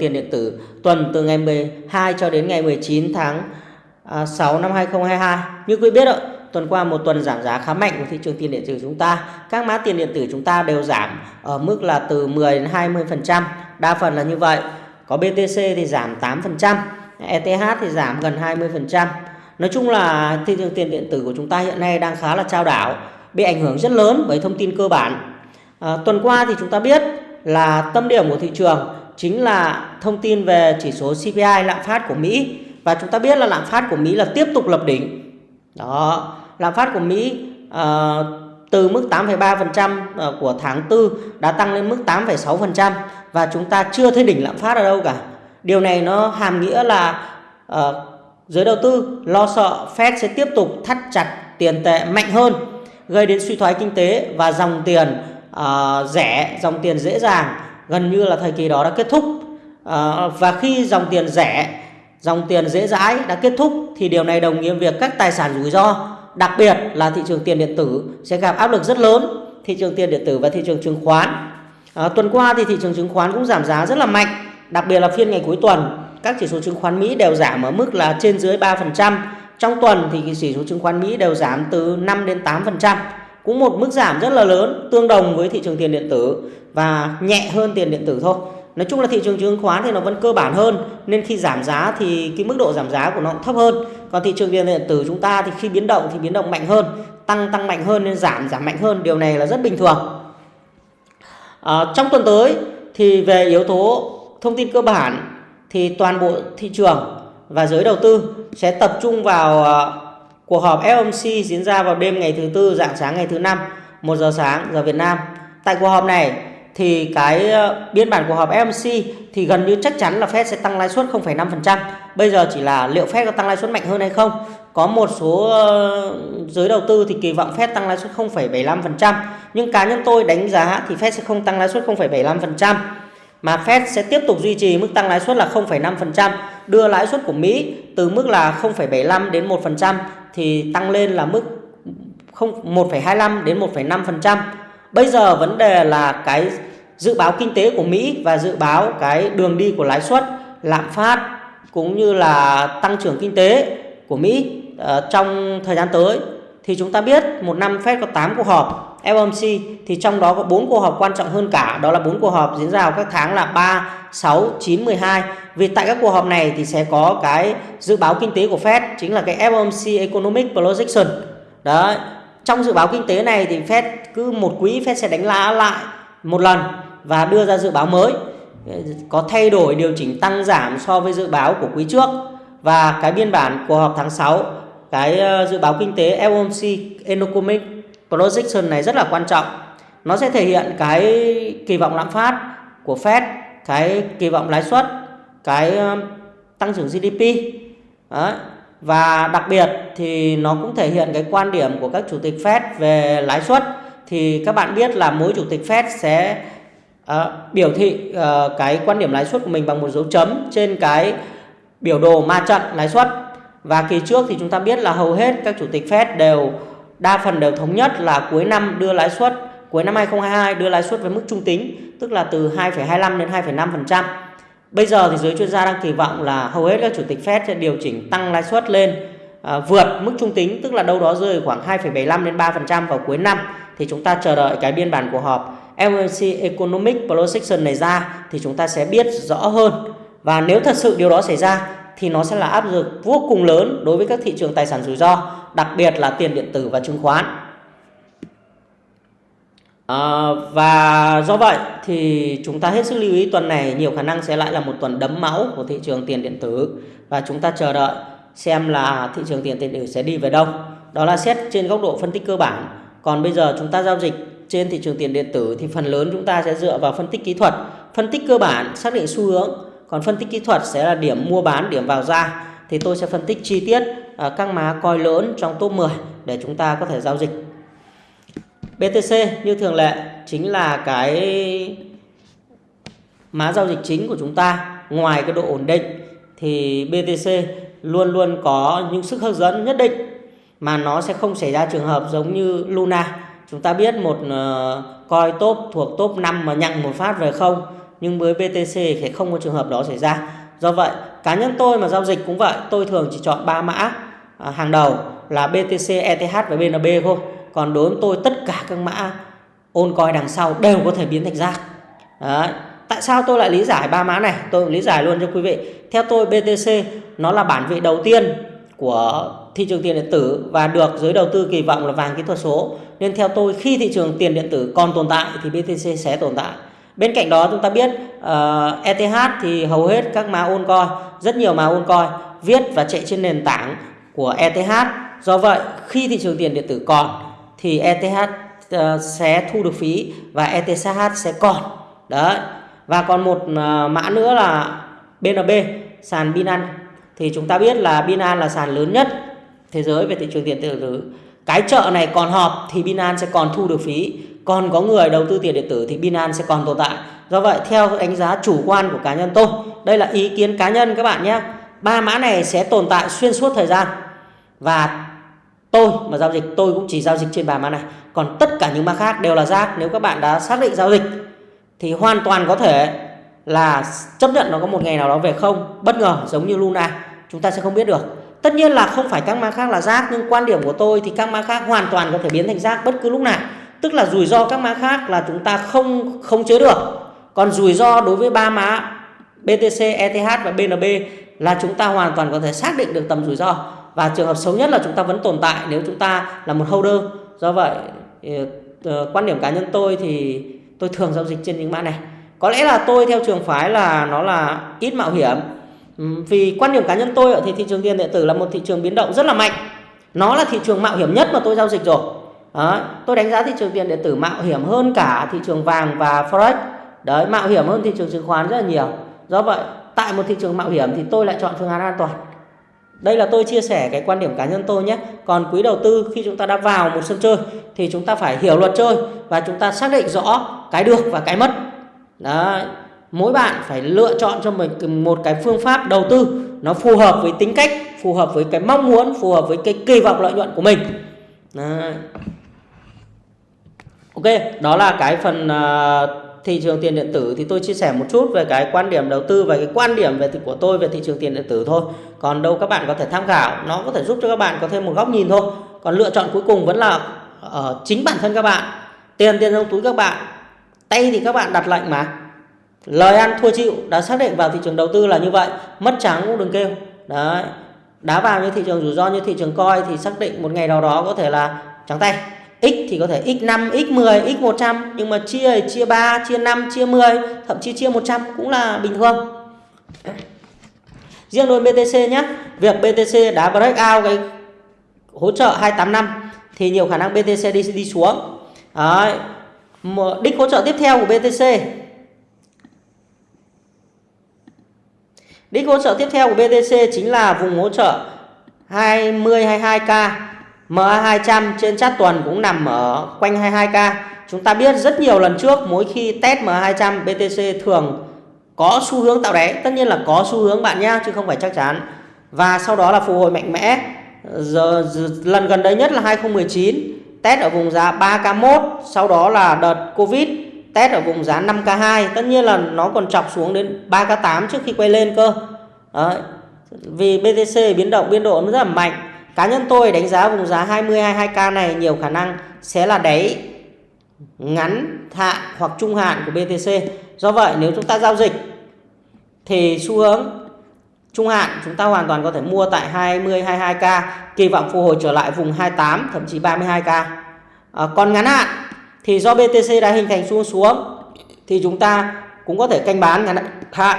tiền điện tử tuần từ ngày 12 cho đến ngày 19 tháng à, 6 năm 2022. Như quý biết ạ, tuần qua một tuần giảm giá khá mạnh của thị trường tiền điện tử chúng ta. Các mã tiền điện tử chúng ta đều giảm ở mức là từ 10 đến 20%, đa phần là như vậy. Có BTC thì giảm 8%, ETH thì giảm gần 20%. Nói chung là thị trường tiền điện tử của chúng ta hiện nay đang khá là trao đảo, bị ảnh hưởng rất lớn bởi thông tin cơ bản. À, tuần qua thì chúng ta biết là tâm điểm của thị trường chính là thông tin về chỉ số CPI lạm phát của Mỹ và chúng ta biết là lạm phát của Mỹ là tiếp tục lập đỉnh. Đó, lạm phát của Mỹ uh, từ mức 8,3% ờ, của tháng 4 đã tăng lên mức 8,6% và chúng ta chưa thấy đỉnh lạm phát ở đâu cả. Điều này nó hàm nghĩa là uh, giới đầu tư lo sợ Fed sẽ tiếp tục thắt chặt tiền tệ mạnh hơn, gây đến suy thoái kinh tế và dòng tiền uh, rẻ, dòng tiền dễ dàng gần như là thời kỳ đó đã kết thúc. à, và khi dòng tiền rẻ, dòng tiền dễ dãi đã kết thúc thì điều này đồng nghĩa việc các tài sản rủi ro, đặc biệt là thị trường tiền điện tử sẽ gặp áp lực rất lớn. Thị trường tiền điện tử và thị trường chứng khoán. à, tuần qua thì thị trường chứng khoán cũng giảm giá rất là mạnh, đặc biệt là phiên ngày cuối tuần các chỉ số chứng khoán Mỹ đều giảm ở mức là trên dưới 3%. Trong tuần thì chỉ số chứng khoán Mỹ đều giảm từ 5 đến 8%. Cũng một mức giảm rất là lớn, tương đồng với thị trường tiền điện tử và nhẹ hơn tiền điện tử thôi. Nói chung là thị trường chứng khoán thì nó vẫn cơ bản hơn nên khi giảm giá thì cái mức độ giảm giá của nó cũng thấp hơn. Còn thị trường tiền điện tử chúng ta thì khi biến động thì biến động mạnh hơn, tăng tăng mạnh hơn nên giảm giảm mạnh hơn, điều này là rất bình thường. À, trong tuần tới thì về yếu tố thông tin cơ bản thì toàn bộ thị trường và giới đầu tư sẽ tập trung vào à, cuộc họp FOMC diễn ra vào đêm ngày thứ tư dạng sáng ngày thứ năm 1 giờ sáng giờ Việt Nam. Tại cuộc họp này thì cái ờ, biên bản cuộc họp FOMC thì gần như chắc chắn là Fed sẽ tăng lãi suất 0,5%. Bây giờ chỉ là liệu Fed có tăng lãi suất mạnh hơn hay không. Có một số uh, giới đầu tư thì kỳ vọng Fed tăng lãi suất 0,75%, nhưng cá nhân tôi đánh giá thì Fed sẽ không tăng lãi suất 0,75% mà Fed sẽ tiếp tục duy trì mức tăng lãi suất là 0,5%, đưa lãi suất của Mỹ từ mức là 0,75 đến 1% thì tăng lên là mức 1,25 đến 1,5%. Bây giờ vấn đề là cái dự báo kinh tế của Mỹ và dự báo cái đường đi của lãi suất, lạm phát cũng như là tăng trưởng kinh tế của Mỹ uh, trong thời gian tới thì chúng ta biết một năm Fed có 8 cuộc họp FOMC thì trong đó có 4 cuộc họp quan trọng hơn cả đó là 4 cuộc họp diễn ra vào các tháng là 3, 6, 9, 12 vì tại các cuộc họp này thì sẽ có cái dự báo kinh tế của Fed, chính là cái FOMC Economic Projection. Đấy, trong dự báo kinh tế này thì Fed cứ một quý Fed sẽ đánh lá lại một lần và đưa ra dự báo mới. Ờ, có thay đổi điều chỉnh tăng giảm so với dự báo của quý trước. Và cái biên bản của họp tháng 6 cái ờ, dự báo kinh tế FOMC Economic projection này rất là quan trọng. Nó sẽ thể hiện cái kỳ vọng lạm phát của Fed, cái kỳ vọng lãi suất cái ờ, tăng trưởng GDP Đấy. và đặc biệt thì nó cũng thể hiện cái quan điểm của các chủ tịch Fed về lãi suất thì các bạn biết là mỗi chủ tịch Fed sẽ uh, biểu thị uh, cái quan điểm lãi suất của mình bằng một dấu chấm trên cái biểu đồ ma trận lãi suất và kỳ trước thì chúng ta biết là hầu hết các chủ tịch Fed đều đa phần đều thống nhất là cuối năm đưa lãi suất cuối năm 2022 đưa lãi suất với mức trung tính tức là từ 2,25 đến 2,5%. Bây giờ thì giới chuyên gia đang kỳ vọng là hầu hết các chủ tịch Fed sẽ điều chỉnh tăng lãi suất lên à, vượt mức trung tính tức là đâu đó rơi khoảng 2,75 đến 3% vào cuối năm thì chúng ta chờ đợi cái biên bản của họp FOMC Economic Projection này ra thì chúng ta sẽ biết rõ hơn và nếu thật sự điều đó xảy ra thì nó sẽ là áp lực vô cùng lớn đối với các thị trường tài sản rủi ro, đặc biệt là tiền điện tử và chứng khoán. À, và do vậy thì chúng ta hết sức lưu ý tuần này nhiều khả năng sẽ lại là một tuần đấm máu của thị trường tiền điện tử và chúng ta chờ đợi xem là thị trường tiền điện tử sẽ đi về đâu. Đó là xét trên góc độ phân tích cơ bản. Còn bây giờ chúng ta giao dịch trên thị trường tiền điện tử thì phần lớn chúng ta sẽ dựa vào phân tích kỹ thuật, phân tích cơ bản xác định xu hướng còn phân tích kỹ thuật sẽ là điểm mua bán, điểm vào ra thì tôi sẽ phân tích chi tiết ờ, các má coi lớn trong top 10 để chúng ta có thể giao dịch. BTC như thường lệ chính là cái má giao dịch chính của chúng ta. Ngoài cái độ ổn định thì BTC luôn luôn có những sức hấp dẫn nhất định mà nó sẽ không xảy ra trường hợp giống như Luna. Chúng ta biết một ờ, coi top thuộc top 5 mà nhận một phát về không nhưng với BTC thì không có trường hợp đó xảy ra do vậy cá nhân tôi mà giao dịch cũng vậy tôi thường chỉ chọn ba mã à, hàng đầu là BTC, ETH và BNB thôi còn đối với tôi tất cả các mã ôn coi đằng sau đều có thể biến thành rác. Đấy. tại sao tôi lại lý giải ba mã này? Tôi lý giải luôn cho quý vị. Theo tôi BTC nó là bản vị đầu tiên của thị trường tiền điện tử và được giới đầu tư kỳ vọng là vàng kỹ thuật số. Nên theo tôi khi thị trường tiền điện tử còn tồn tại thì BTC sẽ tồn tại. Bên cạnh đó chúng ta biết ờ, uh, ETH thì hầu hết các mã ôn coi rất nhiều mã ôn coi viết và chạy trên nền tảng của ETH do vậy khi thị trường tiền điện tử còn thì ETH uh, ờ, sẽ thu được phí và ETH sẽ còn. Đấy. Và còn một uh, mã nữa là BNB sàn Binance. Thì chúng ta biết là Binance là sàn lớn nhất thế giới về thị trường tiền tử. Cái chợ này còn họp thì Binance sẽ còn thu được phí. Còn có người đầu tư tiền điện tử thì Binance sẽ còn tồn tại. Do vậy theo đánh giá chủ quan của cá nhân tôi đây là ý kiến cá nhân các bạn nhé. Ba mã này sẽ tồn tại xuyên suốt thời gian. Và tôi mà giao dịch tôi cũng chỉ giao dịch trên ba mã này. Còn tất cả những mã khác đều là rác. Nếu các bạn đã xác định giao dịch thì hoàn toàn có thể là chấp nhận nó có một ngày nào đó về không. Bất ngờ giống như Luna chúng ta sẽ không biết được. Tất nhiên là không phải các mã khác là rác nhưng quan điểm của tôi thì các mã khác hoàn toàn có thể biến thành rác bất cứ lúc nào. Tức là rủi ro các mã khác là chúng ta không không chế được. Còn rủi ro đối với ba mã BTC, ETH và BNB là chúng ta hoàn toàn có thể xác định được tầm rủi ro và trường hợp xấu nhất là chúng ta vẫn tồn tại nếu chúng ta là một holder. Do vậy ờ, ờ, quan điểm cá nhân tôi thì tôi thường giao dịch trên những mã này. Có lẽ là tôi theo trường phái là nó là ít mạo hiểm. Vì quan điểm cá nhân tôi thì thị trường tiền điện tử là một thị trường biến động rất là mạnh. Nó là thị trường mạo hiểm nhất mà tôi giao dịch rồi. Đấy, tôi đánh giá thị trường tiền điện tử mạo hiểm hơn cả thị trường vàng và forex. Đấy mạo hiểm hơn thị trường chứng khoán rất là nhiều. Do vậy tại một thị trường mạo hiểm thì tôi lại chọn phương án an toàn đây là tôi chia sẻ cái quan điểm cá nhân tôi nhé còn quý đầu tư khi chúng ta đã vào một sân chơi thì chúng ta phải hiểu luật chơi và chúng ta xác định rõ cái được và cái mất Đó. mỗi bạn phải lựa chọn cho mình một cái phương pháp đầu tư nó phù hợp với tính cách phù hợp với cái mong muốn phù hợp với cái kỳ vọng lợi nhuận của mình Đó. ok đó là cái phần uh, thị trường tiền điện tử thì tôi chia sẻ một chút về cái quan điểm đầu tư và cái quan điểm về của tôi về thị trường tiền điện tử thôi còn đâu các bạn có thể tham khảo nó có thể giúp cho các bạn có thêm một góc nhìn thôi. Còn lựa chọn cuối cùng vẫn là ở chính bản thân các bạn. Tiền tiền trong túi các bạn. Tay thì các bạn đặt lệnh mà. Lời ăn thua chịu đã xác định vào thị trường đầu tư là như vậy. Mất trắng cũng đừng kêu. Đấy. Đá vào như thị trường rủi ro như thị trường coi thì xác định một ngày nào đó có thể là trắng tay. X thì có thể x5, x10, x100 nhưng mà chia chia 3, chia 5, chia 10, thậm chí chia 100 cũng là bình thường. Riêng đối BTC nhé, việc BTC đã break out cái hỗ trợ 285 thì nhiều khả năng BTC đi đi xuống. Đấy. Đích hỗ trợ tiếp theo của BTC Đích hỗ trợ tiếp theo của BTC chính là vùng hỗ trợ 20 22k MA200 trên chart tuần cũng nằm ở quanh 22k. Chúng ta biết rất nhiều lần trước mỗi khi test MA200 BTC thường có xu hướng tạo đáy, tất nhiên là có xu hướng bạn nhá chứ không phải chắc chắn. Và sau đó là phục hồi mạnh mẽ. Giờ, giờ lần gần đây nhất là 2019 test ở vùng giá 3k1, sau đó là đợt Covid test ở vùng giá 5k2, tất nhiên là nó còn chọc xuống đến 3k8 trước khi quay lên cơ. Đấy. Vì BTC biến động biên độ nó rất là mạnh Cá nhân tôi đánh giá vùng giá 20 22k này nhiều khả năng sẽ là đáy ngắn hạn hoặc trung hạn của BTC. Do vậy nếu chúng ta giao dịch thì xu hướng trung hạn chúng ta hoàn toàn có thể mua tại 20 22k, kỳ vọng phục hồi trở lại vùng 28 thậm chí 32k. À, còn ngắn hạn thì do BTC đã hình thành xu hướng xuống thì chúng ta cũng có thể canh bán ngắn hạn.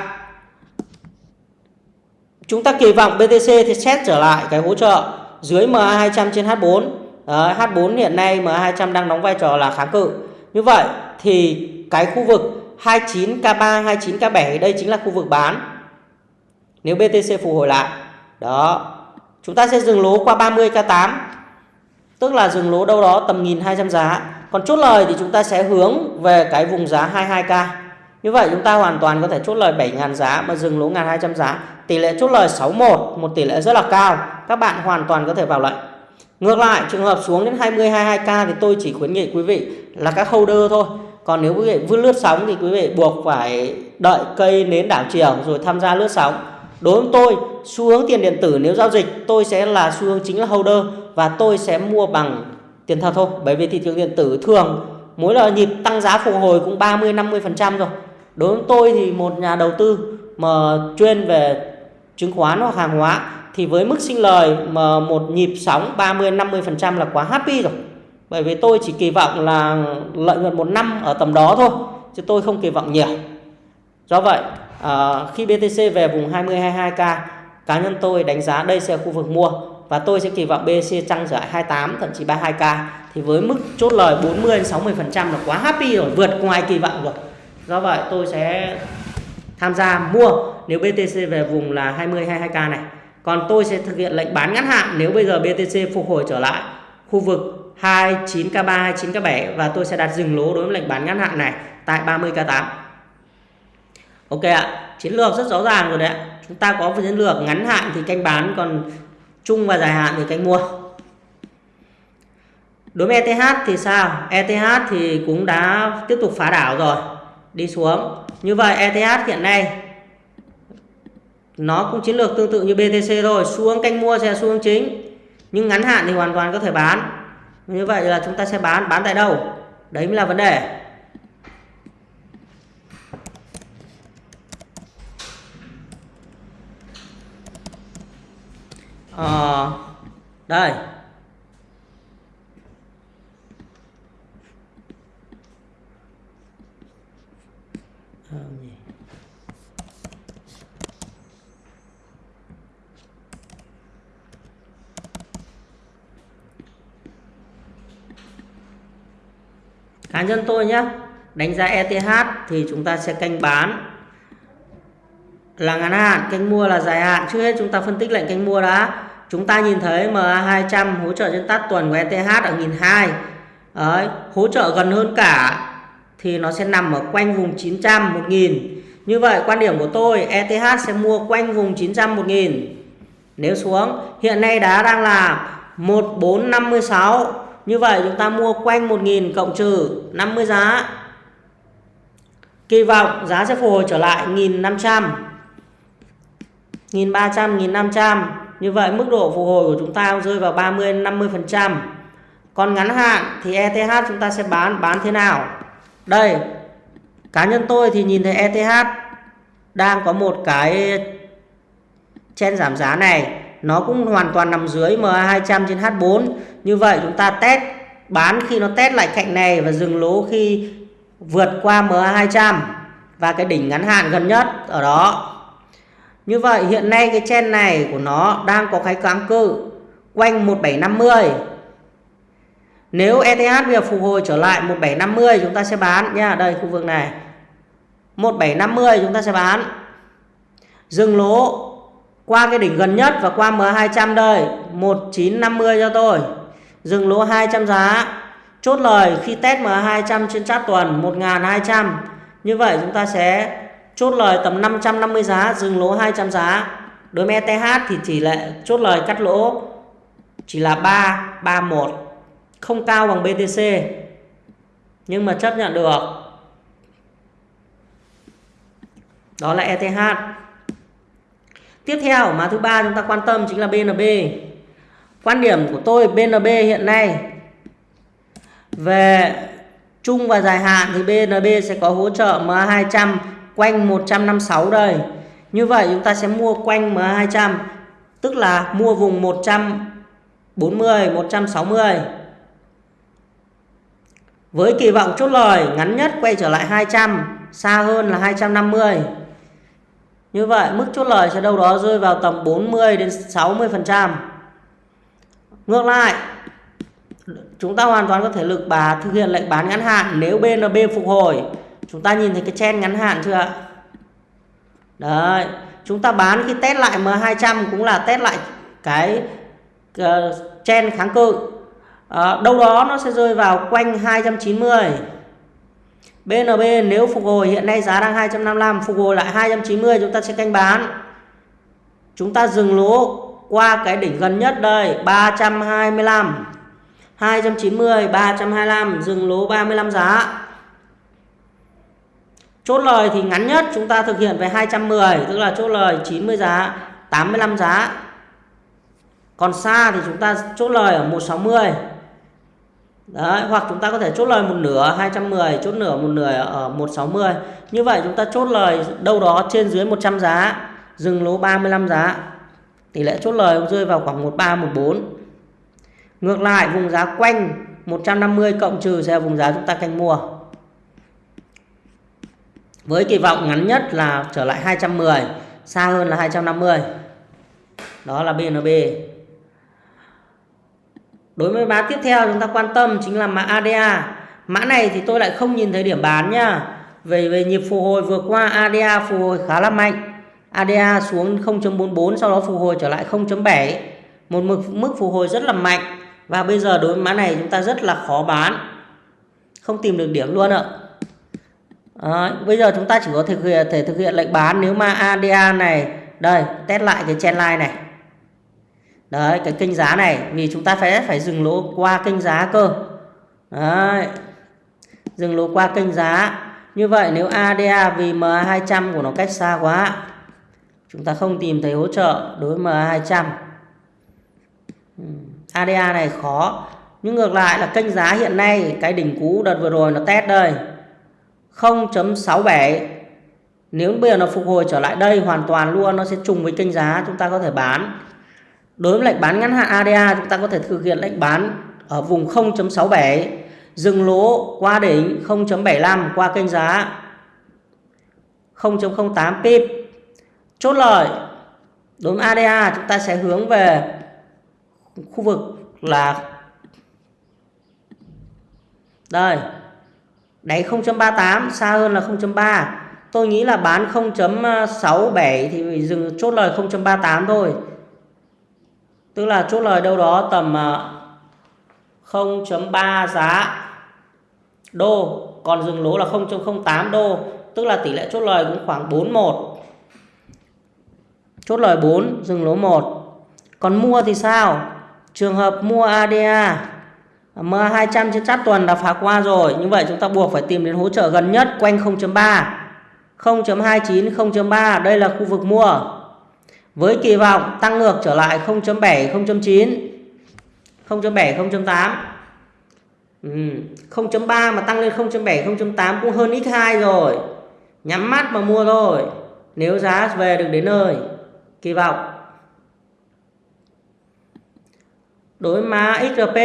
Chúng ta kỳ vọng BTC thì xét trở lại cái hỗ trợ dưới MA200 trên H4 Đấy, H4 hiện nay MA200 đang đóng vai trò là kháng cự như vậy thì cái khu vực 29K3 29K7 đây chính là khu vực bán nếu BTC phục hồi lại đó chúng ta sẽ dừng lỗ qua 30K8 tức là dừng lỗ đâu đó tầm 1200 giá còn chốt lời thì chúng ta sẽ hướng về cái vùng giá 22K như vậy chúng ta hoàn toàn có thể chốt lời 7.000 giá mà dừng lỗ 1.200 giá. Tỷ lệ chốt lời 61, một tỷ lệ rất là cao. Các bạn hoàn toàn có thể vào lệnh. Ngược lại, trường hợp xuống đến 20 22k thì tôi chỉ khuyến nghị quý vị là các holder thôi còn nếu quý vị vươn lướt sóng thì quý vị buộc phải đợi cây nến đảo chiều rồi tham gia lướt sóng. Đối với tôi, xu hướng tiền điện tử nếu giao dịch, tôi sẽ là xu hướng chính là holder và tôi sẽ mua bằng tiền thật thôi. Bởi vì thị trường điện tử thường mỗi lần nhịp tăng giá phục hồi cũng 30 50 phần trăm rồi. Đối với tôi thì một nhà đầu tư mà chuyên về chứng khoán hoặc hàng hóa thì với mức sinh lời mà một nhịp sóng 30 50 phần trăm là quá happy rồi bởi vì tôi chỉ kỳ vọng là lợi nhuận một năm ở tầm đó thôi chứ tôi không kỳ vọng nhiều. Do vậy à, khi BTC về vùng 20 22k cá nhân tôi đánh giá đây sẽ là khu vực mua và tôi sẽ kỳ vọng BTC tăng trở lại 28 thậm chí 32k thì với mức chốt lời 40 đến 60 phần trăm là quá happy rồi vượt ngoài kỳ vọng rồi. Do vậy tôi sẽ tham gia mua nếu BTC về vùng là 20 22k này. Còn tôi sẽ thực hiện lệnh bán ngắn hạn nếu bây giờ BTC phục hồi trở lại khu vực 29k3, 29k7 và tôi sẽ đặt dừng lỗ đối với lệnh bán ngắn hạn này tại 30k8. Ok ạ, chiến lược rất rõ ràng rồi đấy ạ. Chúng ta có chiến lược ngắn hạn thì canh bán còn trung và dài hạn thì canh mua. Đối với ETH thì sao? ETH thì cũng đã tiếp tục phá đảo rồi, đi xuống. Như vậy ETH hiện nay nó cũng chiến lược tương tự như BTC thôi, xuống canh mua sẽ xuống chính. Nhưng ngắn hạn thì hoàn toàn có thể bán như vậy là chúng ta sẽ bán. Bán tại đâu? Đấy mới là vấn đề. À, đây. Ờ, cá nhân tôi nhé đánh giá ETH thì chúng ta sẽ canh bán. Là ngắn hạn canh mua là dài hạn. Trước hết chúng ta phân tích lệnh canh mua đã. Chúng ta nhìn thấy MA200 hỗ trợ trên tắt tuần của ETH ở 1002 Đấy, hỗ trợ gần hơn cả thì nó sẽ nằm ở quanh vùng 900 1000 như vậy quan điểm của tôi ETH sẽ mua quanh vùng 900 1000 nếu xuống hiện nay đá đang là 1456 như vậy chúng ta mua quanh 1.000 cộng trừ 50 giá. Kỳ vọng giá sẽ phục hồi trở lại 1.500. 1.300, 1.500. Như vậy mức độ phục hồi của chúng ta rơi vào 30 50%. Còn ngắn hạn thì ETH chúng ta sẽ bán bán thế nào? Đây. Cá nhân tôi thì nhìn thấy ETH đang có một cái chen giảm giá này nó cũng hoàn toàn nằm dưới MA200 trên H4 như vậy chúng ta test, bán khi nó test lại cạnh này và dừng lỗ khi vượt qua MA200 và cái đỉnh ngắn hạn gần nhất ở đó. Như vậy hiện nay cái chen này của nó đang có cái kháng cự quanh 1750 nếu ETH bây giờ phục hồi trở lại 1750 chúng ta sẽ bán nha. Đây, khu vực này. 1750 chúng ta sẽ bán. Dừng lỗ qua cái đỉnh gần nhất và qua M200 đây 1950 cho tôi. Dừng lỗ 200 giá. Chốt lời khi test M200 trên chart tuần 1200 như vậy chúng ta sẽ chốt lời tầm 550 giá, dừng lỗ 200 giá. Đối với ETH thì chỉ là chốt lời cắt lỗ chỉ là 3 31 không cao bằng BTC nhưng mà chấp nhận được. Đó là ETH Tiếp theo mà thứ ba chúng ta quan tâm chính là BNB. Quan điểm của tôi BNB hiện nay về chung và dài hạn thì BNB sẽ có hỗ trợ MA200 quanh 156 đây. Như vậy chúng ta sẽ mua quanh MA200 tức là mua vùng 140, 160. Với kỳ vọng chốt lời ngắn nhất quay trở lại 200, xa hơn là 250. Như vậy mức chốt lời sẽ đâu đó rơi vào tầm 40 đến 60%. Ngược lại, chúng ta hoàn toàn có thể lực bà thực hiện lệnh bán ngắn hạn nếu BNB phục hồi. Chúng ta nhìn thấy cái chen ngắn hạn chưa ạ? Đấy, chúng ta bán khi test lại M200 cũng là test lại cái ờ, uh, chen kháng cự. À, đâu đó nó sẽ rơi vào quanh 290. BNB nếu phục hồi hiện nay giá đang 255 phục hồi lại 290 chúng ta sẽ canh bán. Chúng ta dừng lỗ qua cái đỉnh gần nhất đây 325 290 325 dừng lỗ 35 giá. Chốt lời thì ngắn nhất chúng ta thực hiện về 210 tức là chốt lời 90 giá 85 giá. Còn xa thì chúng ta chốt lời ở 160 Đấy, hoặc chúng ta có thể chốt lời một nửa 210 chốt nửa một nửa ở 160 như vậy chúng ta chốt lời đâu đó trên dưới 100 giá dừng lỗ 35 giá. Tỷ lệ chốt lời rơi vào khoảng 13 14 ngược lại vùng giá quanh 150 cộng trừ sẽ là vùng giá chúng ta canh mua. Với kỳ vọng ngắn nhất là trở lại 210 xa hơn là 250 đó là BNB đối với mã tiếp theo chúng ta quan tâm chính là mã ADA mã này thì tôi lại không nhìn thấy điểm bán nhá về về nhịp phục hồi vừa qua ADA phục hồi khá là mạnh. ADA xuống 0.44 sau đó phục hồi trở lại 0.7 một mức mức phục hồi rất là mạnh. Và bây giờ đối với mã này chúng ta rất là khó bán. Không tìm được điểm luôn ạ. À, bây giờ chúng ta chỉ có thể thực hiện, thể thực hiện lệnh bán. Nếu mà ADA này đây test lại cái trendline này đấy, cái kênh giá này, vì chúng ta phải phải dừng lỗ qua kênh giá cơ. Đấy, dừng lỗ qua kênh giá. Như vậy, nếu ADA vì MA 200 của nó cách xa quá, chúng ta không tìm thấy hỗ trợ đối với MA 200 ADA này khó. Nhưng ngược lại là kênh giá hiện nay, cái đỉnh cũ đợt vừa rồi nó test đây. 0.67 nếu bây giờ nó phục hồi trở lại đây hoàn toàn luôn, nó sẽ trùng với kênh giá chúng ta có thể bán đối với lệnh bán ngắn hạn ADA chúng ta có thể thực hiện lệnh bán ở vùng 0.67 dừng lỗ qua đỉnh 0.75 qua kênh giá 0.08 pip. Chốt lời, đối với ADA chúng ta sẽ hướng về khu vực là đây, đáy 0.38 xa hơn là 0.3 tôi nghĩ là bán 0.67 thì dừng chốt lời 0.38 thôi tức là chốt lời đâu đó tầm à, 0.3 giá đô, còn dừng lỗ là 0.08 đô. Tức là tỷ lệ chốt lời cũng khoảng 41 chốt lời 4 dừng lỗ 1 còn mua thì sao? Trường hợp mua ADA à, MA200 trên chát tuần đã phá qua rồi. Như vậy chúng ta buộc phải tìm đến hỗ trợ gần nhất quanh 0.3 0.29 0.3 đây là khu vực mua với kỳ vọng tăng ngược trở lại 0.7 0.9 0.7 0.8 ừ. 0.3 mà tăng lên 0.7 0.8 cũng hơn x2 rồi. Nhắm mắt mà mua thôi, nếu giá về được đến nơi, kỳ vọng. Đối mã XRP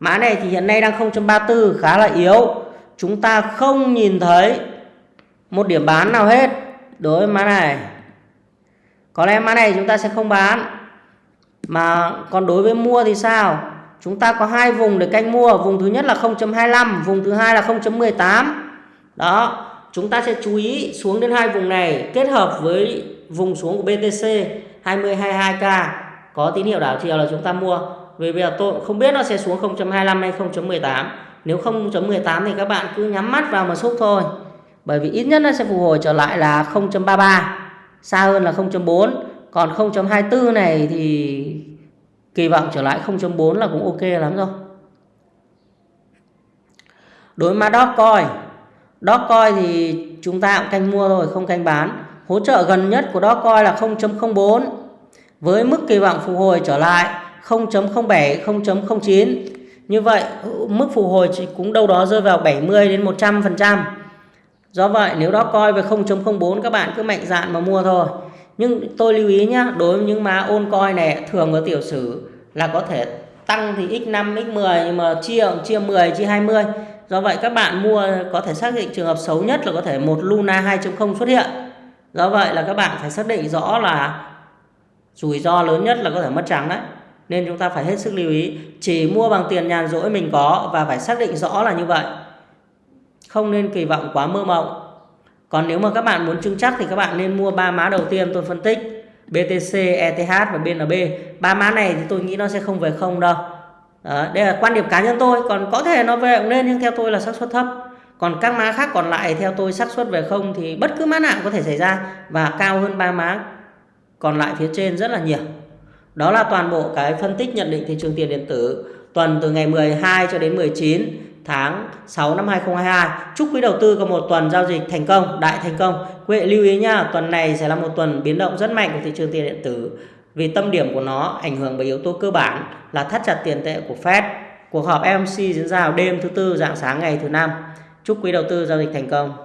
mã này thì hiện nay đang 0.34 khá là yếu. Chúng ta không nhìn thấy một điểm bán nào hết. Đối với mã này có lẽ mã này chúng ta sẽ không bán. Mà còn đối với mua thì sao? Chúng ta có hai vùng để canh mua. Vùng thứ nhất là 0.25 vùng thứ hai là 0.18 đó, chúng ta sẽ chú ý xuống đến hai vùng này kết hợp với vùng xuống của BTC 2022K có tín hiệu đảo chiều là chúng ta mua. Vì bây giờ tôi không biết nó sẽ xuống 0.25 hay 0.18 nếu 0.18 thì các bạn cứ nhắm mắt vào mà xúc thôi. Bởi vì ít nhất nó sẽ phục hồi trở lại là 0.33 xa hơn là 0.4 còn 0.24 này thì kỳ vọng trở lại 0.4 là cũng ok lắm rồi. Đối với mã Dogecoin Dogecoin thì chúng ta cũng canh mua rồi không canh bán. Hỗ trợ gần nhất của Dogecoin là 0.04 với mức kỳ vọng phục hồi trở lại 0.07 0.09 như vậy, mức phục hồi chỉ cũng đâu đó rơi vào 70 đến 100 phần trăm do vậy, nếu đó coi về 0.04 các bạn cứ mạnh dạn mà mua thôi. Nhưng tôi lưu ý nhé đối với những má ôn coi này, thường ở tiểu sử là có thể tăng thì x5 x10 nhưng mà chia chia 10 chia 20 do vậy, các bạn mua có thể xác định trường hợp xấu nhất là có thể một Luna 2.0 xuất hiện. Do vậy là các bạn phải xác định rõ là rủi ro lớn nhất là có thể mất trắng đấy. Nên chúng ta phải hết sức lưu ý, chỉ mua bằng tiền nhàn rỗi mình có và phải xác định rõ là như vậy không nên kỳ vọng quá mơ mộng. Còn nếu mà các bạn muốn chứng chắc thì các bạn nên mua ba má đầu tiên tôi phân tích BTC, ETH và BNB ba má này thì tôi nghĩ nó sẽ không về không đâu. Đó, đây là quan điểm cá nhân tôi còn có thể nó về cũng nên nhưng theo tôi là xác suất thấp. Còn các má khác còn lại theo tôi xác suất về không thì bất cứ má nào có thể xảy ra và cao hơn ba má còn lại phía trên rất là nhiều. Đó là toàn bộ cái phân tích nhận định thị trường tiền điện tử tuần từ ngày 12 cho đến 19 tháng 6 năm 2022. Chúc quý đầu tư có một tuần giao dịch thành công, đại thành công. Quý vị lưu ý nha, tuần này sẽ là một tuần biến động rất mạnh của thị trường tiền điện tử vì tâm điểm của nó ảnh hưởng bởi yếu tố cơ bản là thắt chặt tiền tệ của Fed. Cuộc họp FOMC diễn ra vào đêm thứ tư dạng sáng ngày thứ năm. Chúc quý đầu tư giao dịch thành công.